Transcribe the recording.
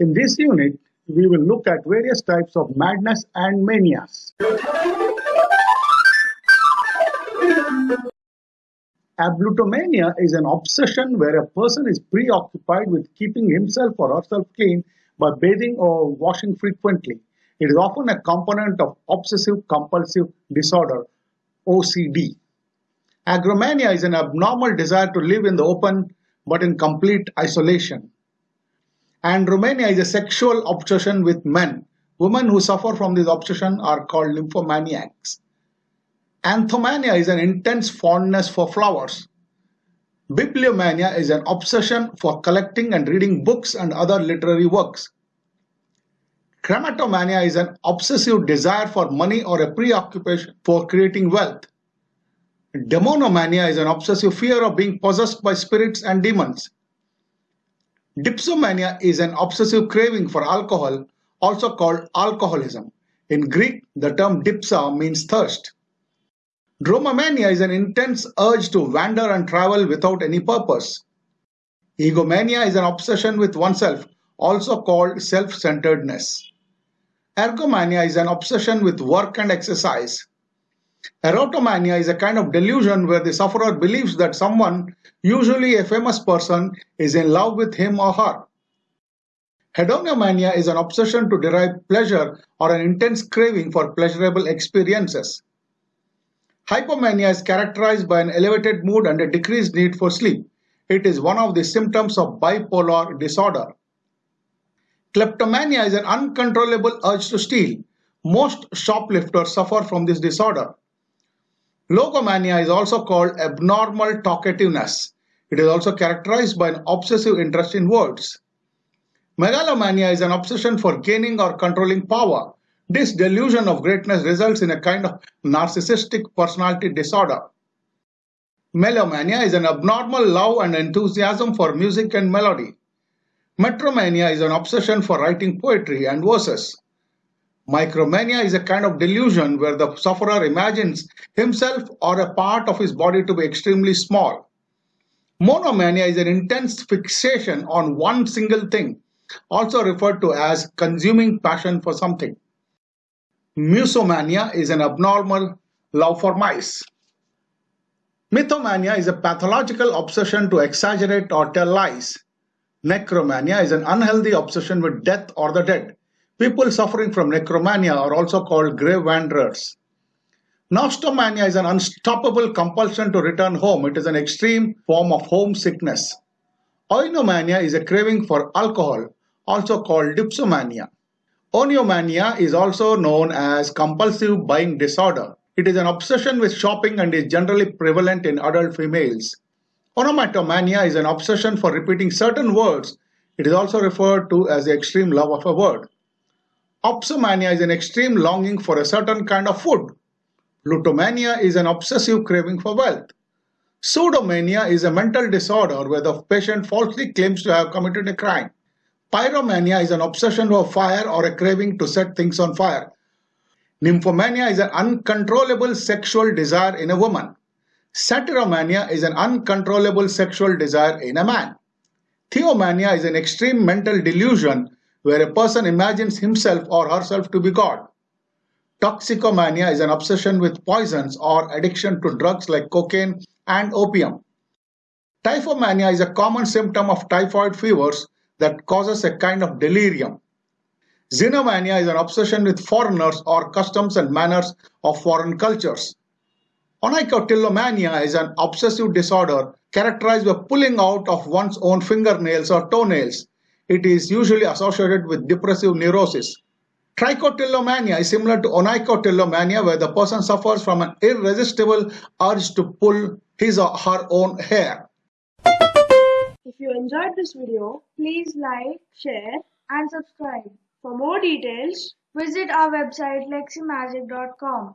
In this unit, we will look at various types of madness and manias. Ablutomania is an obsession where a person is preoccupied with keeping himself or herself clean by bathing or washing frequently. It is often a component of obsessive compulsive disorder OCD. Agromania is an abnormal desire to live in the open but in complete isolation. Andromania is a sexual obsession with men. Women who suffer from this obsession are called nymphomaniacs. Anthomania is an intense fondness for flowers. Bibliomania is an obsession for collecting and reading books and other literary works. Chrematomania is an obsessive desire for money or a preoccupation for creating wealth. Demonomania is an obsessive fear of being possessed by spirits and demons. Dipsomania is an obsessive craving for alcohol, also called alcoholism. In Greek, the term dipsa means thirst. Dromomania is an intense urge to wander and travel without any purpose. Egomania is an obsession with oneself, also called self-centeredness. Ergomania is an obsession with work and exercise. Erotomania is a kind of delusion where the sufferer believes that someone, usually a famous person, is in love with him or her. Hedonomania is an obsession to derive pleasure or an intense craving for pleasurable experiences. Hypomania is characterized by an elevated mood and a decreased need for sleep. It is one of the symptoms of bipolar disorder. Kleptomania is an uncontrollable urge to steal. Most shoplifters suffer from this disorder. Logomania is also called abnormal talkativeness. It is also characterized by an obsessive interest in words. Megalomania is an obsession for gaining or controlling power. This delusion of greatness results in a kind of narcissistic personality disorder. Melomania is an abnormal love and enthusiasm for music and melody. Metromania is an obsession for writing poetry and verses. Micromania is a kind of delusion where the sufferer imagines himself or a part of his body to be extremely small. Monomania is an intense fixation on one single thing, also referred to as consuming passion for something. Musomania is an abnormal love for mice. Mythomania is a pathological obsession to exaggerate or tell lies. Necromania is an unhealthy obsession with death or the dead. People suffering from necromania are also called grave wanderers. Nostomania is an unstoppable compulsion to return home. It is an extreme form of homesickness. Oinomania is a craving for alcohol, also called dipsomania. Oniomania is also known as compulsive buying disorder. It is an obsession with shopping and is generally prevalent in adult females. Onomatomania is an obsession for repeating certain words. It is also referred to as the extreme love of a word. Opsomania is an extreme longing for a certain kind of food. Plutomania is an obsessive craving for wealth. Pseudomania is a mental disorder where the patient falsely claims to have committed a crime. Pyromania is an obsession for fire or a craving to set things on fire. Nymphomania is an uncontrollable sexual desire in a woman. Satyromania is an uncontrollable sexual desire in a man. Theomania is an extreme mental delusion where a person imagines himself or herself to be God. Toxicomania is an obsession with poisons or addiction to drugs like cocaine and opium. Typhomania is a common symptom of typhoid fevers that causes a kind of delirium. Xenomania is an obsession with foreigners or customs and manners of foreign cultures. Onychotillomania is an obsessive disorder characterized by pulling out of one's own fingernails or toenails it is usually associated with depressive neurosis. Trichotillomania is similar to onychotillomania where the person suffers from an irresistible urge to pull his or her own hair. If you enjoyed this video, please like, share and subscribe. For more details, visit our website leximagic.com.